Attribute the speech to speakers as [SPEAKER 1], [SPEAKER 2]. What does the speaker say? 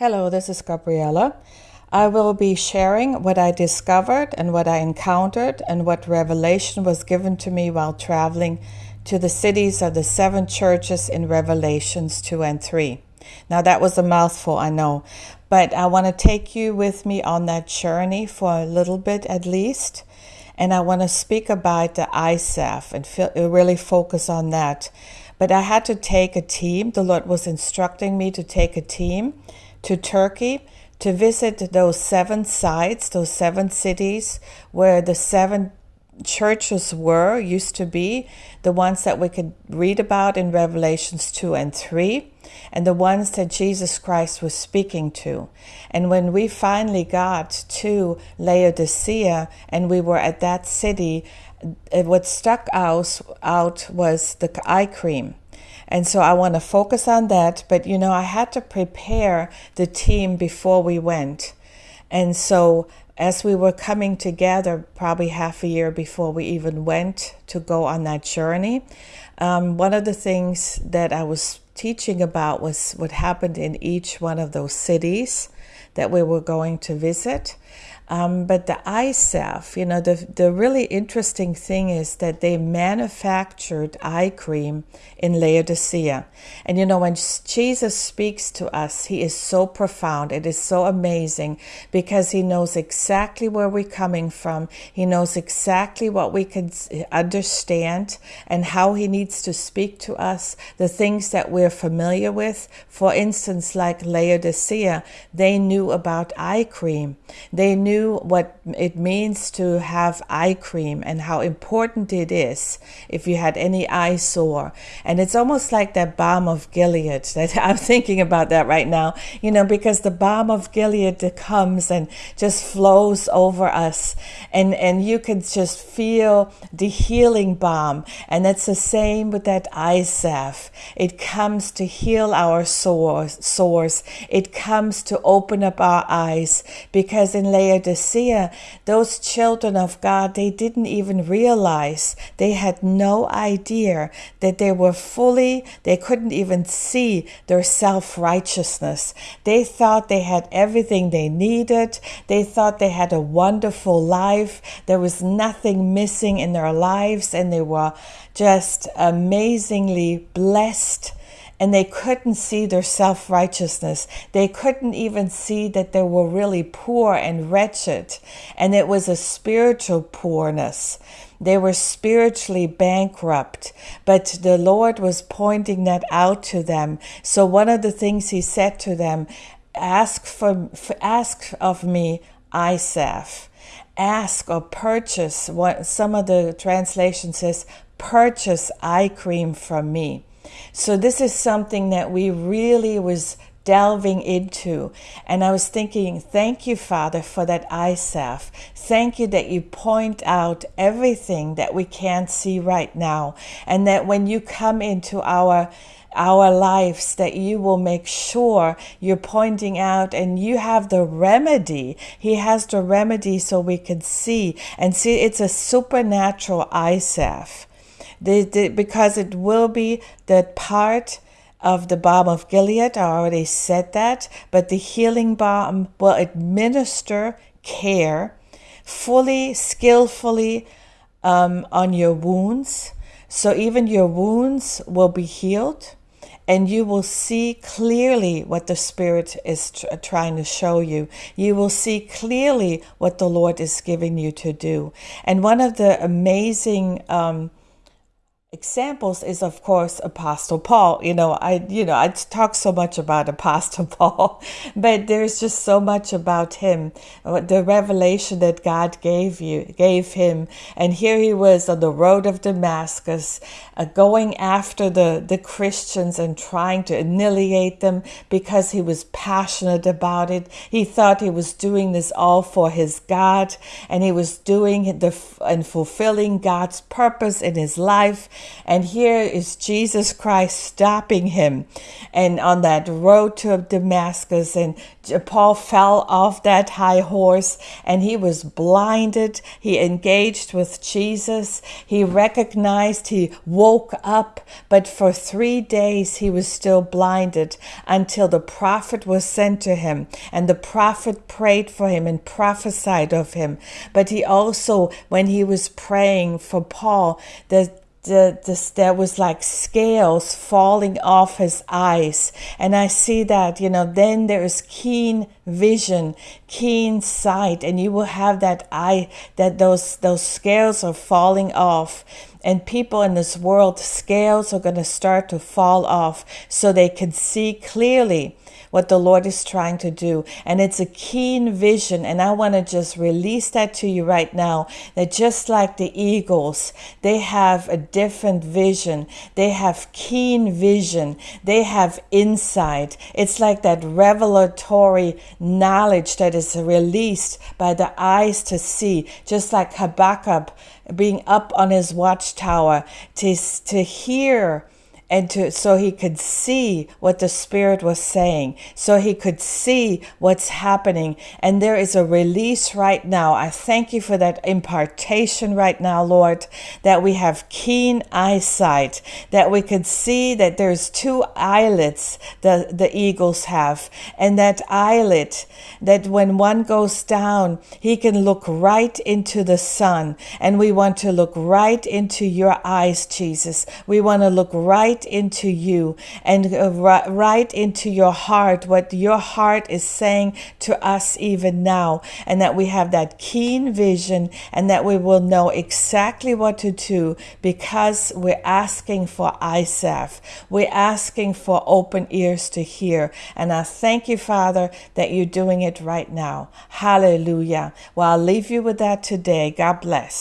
[SPEAKER 1] Hello, this is Gabriella. I will be sharing what I discovered and what I encountered and what revelation was given to me while traveling to the cities of the seven churches in Revelations 2 and 3. Now, that was a mouthful, I know, but I want to take you with me on that journey for a little bit at least. And I want to speak about the eye salve and feel, uh, really focus on that. But I had to take a team. The Lord was instructing me to take a team to Turkey to visit those seven sites, those seven cities where the seven churches were, used to be, the ones that we could read about in Revelations 2 and 3, and the ones that Jesus Christ was speaking to. And when we finally got to Laodicea and we were at that city, what stuck out, out was the eye cream. And so I want to focus on that. But, you know, I had to prepare the team before we went. And so as we were coming together, probably half a year before we even went to go on that journey, um, one of the things that I was teaching about was what happened in each one of those cities that we were going to visit. Um, but the eye salve, you know, the, the really interesting thing is that they manufactured eye cream in Laodicea. And, you know, when Jesus speaks to us, he is so profound. It is so amazing because he knows exactly where we're coming from. He knows exactly what we can understand and how he needs to speak to us, the things that we're familiar with. For instance, like Laodicea, they knew about eye cream. They knew what it means to have eye cream and how important it is if you had any eye sore. And it's almost like that balm of Gilead that I'm thinking about that right now, you know, because the balm of Gilead comes and just flows over us and, and you can just feel the healing balm. And it's the same with that eye salve. It comes to heal our sores, sores. It comes to open up our eyes because in Laodicea those children of God, they didn't even realize, they had no idea that they were fully, they couldn't even see their self righteousness. They thought they had everything they needed. They thought they had a wonderful life. There was nothing missing in their lives, and they were just amazingly blessed and they couldn't see their self righteousness. They couldn't even see that they were really poor and wretched, and it was a spiritual poorness. They were spiritually bankrupt, but the Lord was pointing that out to them. So one of the things He said to them, "Ask for, ask of me, eye salve." Ask or purchase. What some of the translation says, purchase eye cream from me. So this is something that we really was delving into. And I was thinking, thank you, Father, for that eye salve. Thank you that you point out everything that we can't see right now. And that when you come into our our lives that you will make sure you're pointing out and you have the remedy. He has the remedy so we can see and see it's a supernatural eye salve the, the, because it will be the part of the balm of Gilead. I already said that, but the healing balm will administer care fully, skillfully um, on your wounds. So even your wounds will be healed and you will see clearly what the Spirit is tr- trying to show you. You will see clearly what the Lord is giving you to do. And one of the amazing um, examples is of course apostle paul. You know i you know i talk so much about apostle paul but there's just so much about him the revelation that god gave you gave him. And here he was on the road of damascus uh, going after the the christians and trying to annihilate them because he was passionate about it. He thought he was doing this all for his god and he was doing the and fulfilling god's purpose in his life And here is Jesus Christ stopping him and on that road to Damascus. And Paul fell off that high horse and he was blinded. He engaged with Jesus. He recognized, he woke up, but for three days he was still blinded until the prophet was sent to him. And the prophet prayed for him and prophesied of him. But he also, when he was praying for Paul, the the, the, there was like scales falling off his eyes. And I see that, you know, then there is keen vision, keen sight, and you will have that eye, that those, those scales are falling off. And people in this world, scales are going to start to fall off so they can see clearly what the Lord is trying to do. And it's a keen vision. And I want to just release that to you right now that just like the eagles, they have a different vision. They have keen vision. They have insight. It's like that revelatory knowledge that is released by the eyes to see, just like Habakkuk being up on his watchtower to, to hear and to so he could see what the spirit was saying so he could see what's happening. And there is a release right now. I thank you for that impartation right now lord that we have keen eyesight that we could see that there's two eyelets that the eagles have. And that eyelet that when one goes down he can look right into the sun. And we want to look right into your eyes jesus. We want to look right right into you and right into your heart, what your heart is saying to us even now, and that we have that keen vision and that we will know exactly what to do because we're asking for eye salve. We're asking for open ears to hear. And I thank you, Father, that you're doing it right now. Hallelujah. Well, I'll leave you with that today. God bless.